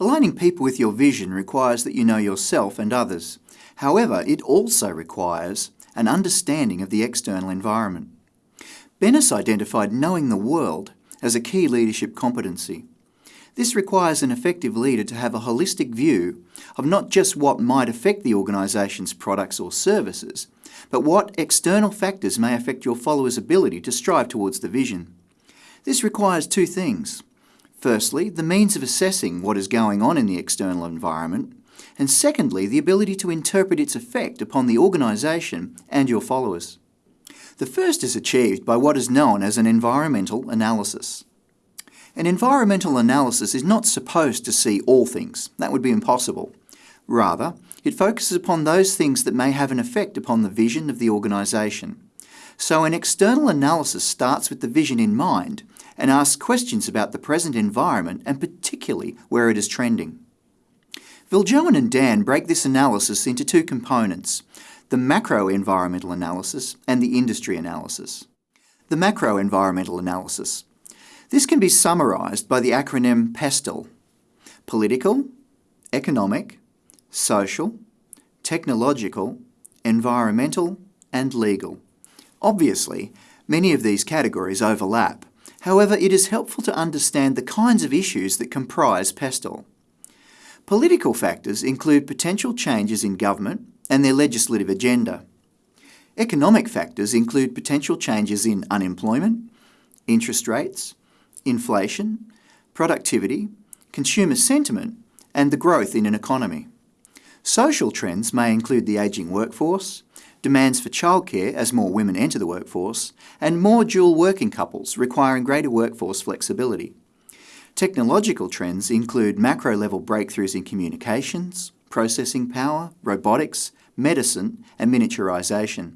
Aligning people with your vision requires that you know yourself and others. However, it also requires an understanding of the external environment. Bennis identified knowing the world as a key leadership competency. This requires an effective leader to have a holistic view of not just what might affect the organisation's products or services, but what external factors may affect your followers' ability to strive towards the vision. This requires two things. Firstly, the means of assessing what is going on in the external environment, and secondly, the ability to interpret its effect upon the organisation and your followers. The first is achieved by what is known as an environmental analysis. An environmental analysis is not supposed to see all things. That would be impossible. Rather, it focuses upon those things that may have an effect upon the vision of the organisation. So an external analysis starts with the vision in mind and ask questions about the present environment and particularly where it is trending. Viljoen and Dann break this analysis into two components, the macro environmental analysis and the industry analysis. The macro environmental analysis. This can be summarised by the acronym PESTEL. Political, economic, social, technological, environmental and legal. Obviously, many of these categories overlap. However, it is helpful to understand the kinds of issues that comprise PESTEL. Political factors include potential changes in government, and their legislative agenda. Economic factors include potential changes in unemployment, interest rates, inflation, productivity, consumer sentiment, and the growth in an economy. Social trends may include the ageing workforce, demands for childcare as more women enter the workforce, and more dual working couples requiring greater workforce flexibility. Technological trends include macro-level breakthroughs in communications, processing power, robotics, medicine and miniaturisation.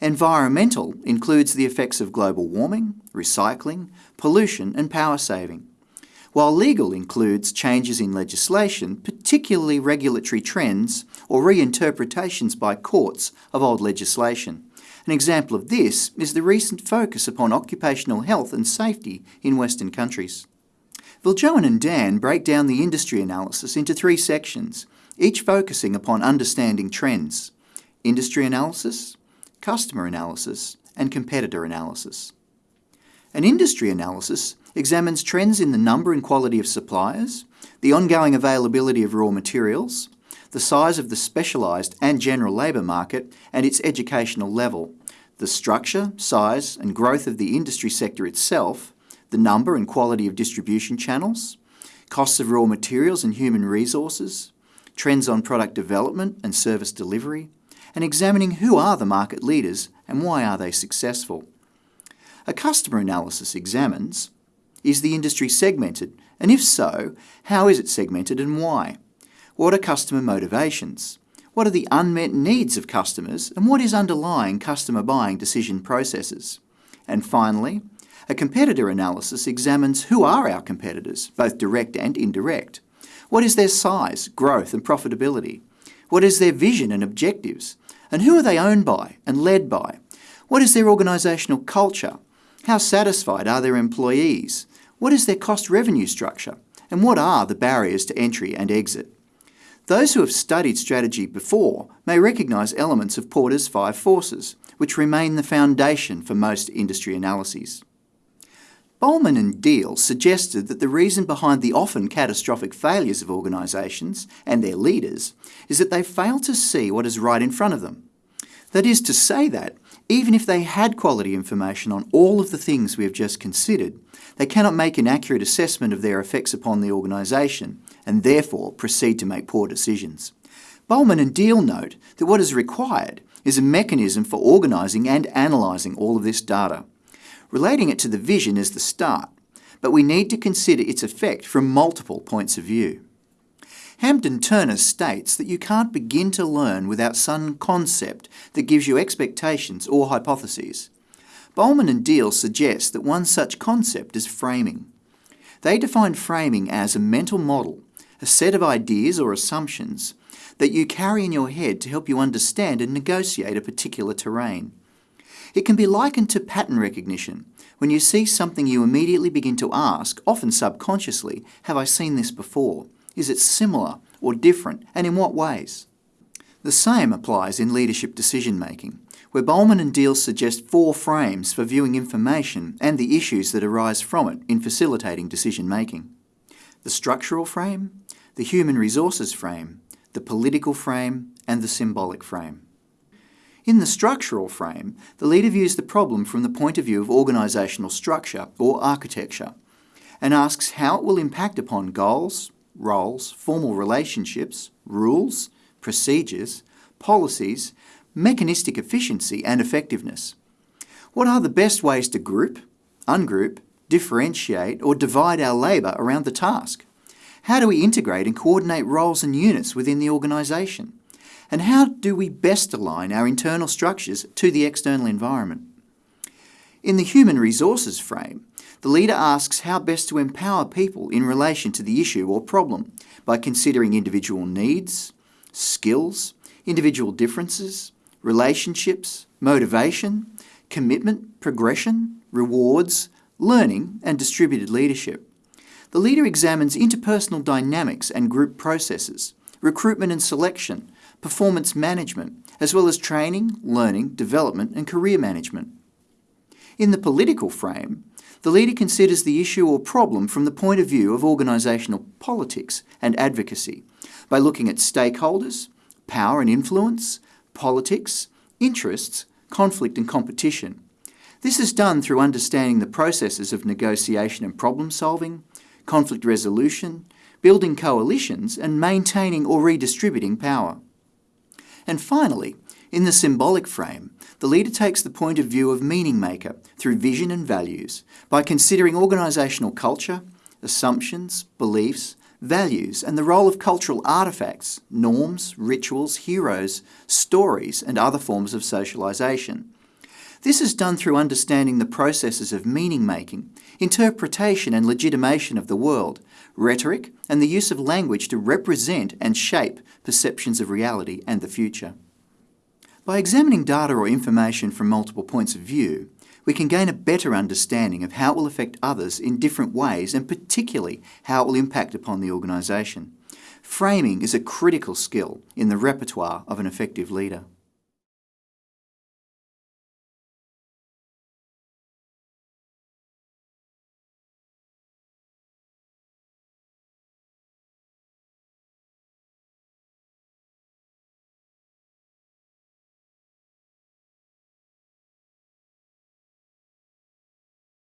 Environmental includes the effects of global warming, recycling, pollution and power saving. While legal includes changes in legislation, particularly regulatory trends or reinterpretations by courts of old legislation. An example of this is the recent focus upon occupational health and safety in Western countries. Viljoen and Dann break down the industry analysis into three sections, each focusing upon understanding trends, industry analysis, customer analysis, and competitor analysis. An industry analysis examines trends in the number and quality of suppliers, the ongoing availability of raw materials, the size of the specialised and general labour market and its educational level, the structure, size and growth of the industry sector itself, the number and quality of distribution channels, costs of raw materials and human resources, trends on product development and service delivery, and examining who are the market leaders and why are they successful. A customer analysis examines, is the industry segmented, and if so, how is it segmented and why? What are customer motivations? What are the unmet needs of customers and what is underlying customer buying decision processes? And finally, a competitor analysis examines who are our competitors, both direct and indirect. What is their size, growth and profitability? What is their vision and objectives? And who are they owned by and led by? What is their organisational culture? How satisfied are their employees? What is their cost revenue structure? And what are the barriers to entry and exit? Those who have studied strategy before may recognise elements of Porter's five forces, which remain the foundation for most industry analyses. Bolman and Deal suggested that the reason behind the often catastrophic failures of organisations and their leaders is that they fail to see what is right in front of them. That is to say that, even if they had quality information on all of the things we have just considered, they cannot make an accurate assessment of their effects upon the organisation and therefore proceed to make poor decisions. Bolman and Deal note that what is required is a mechanism for organising and analysing all of this data. Relating it to the vision is the start, but we need to consider its effect from multiple points of view. Hampden Turner states that you can't begin to learn without some concept that gives you expectations or hypotheses. Bolman and Deal suggest that one such concept is framing. They define framing as a mental model, a set of ideas or assumptions that you carry in your head to help you understand and negotiate a particular terrain. It can be likened to pattern recognition. When you see something you immediately begin to ask, often subconsciously, have I seen this before? Is it similar or different, and in what ways? The same applies in leadership decision making, where Bolman and Deal suggest four frames for viewing information and the issues that arise from it in facilitating decision making. The structural frame, the human resources frame, the political frame, and the symbolic frame. In the structural frame, the leader views the problem from the point of view of organisational structure or architecture and asks how it will impact upon goals, roles, formal relationships, rules, procedures, policies, mechanistic efficiency and effectiveness. What are the best ways to group, ungroup, differentiate or divide our labour around the task? How do we integrate and coordinate roles and units within the organisation? And how do we best align our internal structures to the external environment? In the human resources frame, the leader asks how best to empower people in relation to the issue or problem by considering individual needs, skills, individual differences, relationships, motivation, commitment, progression, rewards, learning and distributed leadership. The leader examines interpersonal dynamics and group processes, recruitment and selection, performance management, as well as training, learning, development and career management. In the political frame, the leader considers the issue or problem from the point of view of organisational politics and advocacy by looking at stakeholders, power and influence, politics, interests, conflict and competition. This is done through understanding the processes of negotiation and problem solving, conflict resolution, building coalitions and maintaining or redistributing power. And finally, in the symbolic frame, the leader takes the point of view of meaning maker through vision and values by considering organisational culture, assumptions, beliefs, values and the role of cultural artefacts, norms, rituals, heroes, stories and other forms of socialisation. This is done through understanding the processes of meaning making, interpretation and legitimation of the world, rhetoric and the use of language to represent and shape perceptions of reality and the future. By examining data or information from multiple points of view, we can gain a better understanding of how it will affect others in different ways and particularly how it will impact upon the organisation. Framing is a critical skill in the repertoire of an effective leader.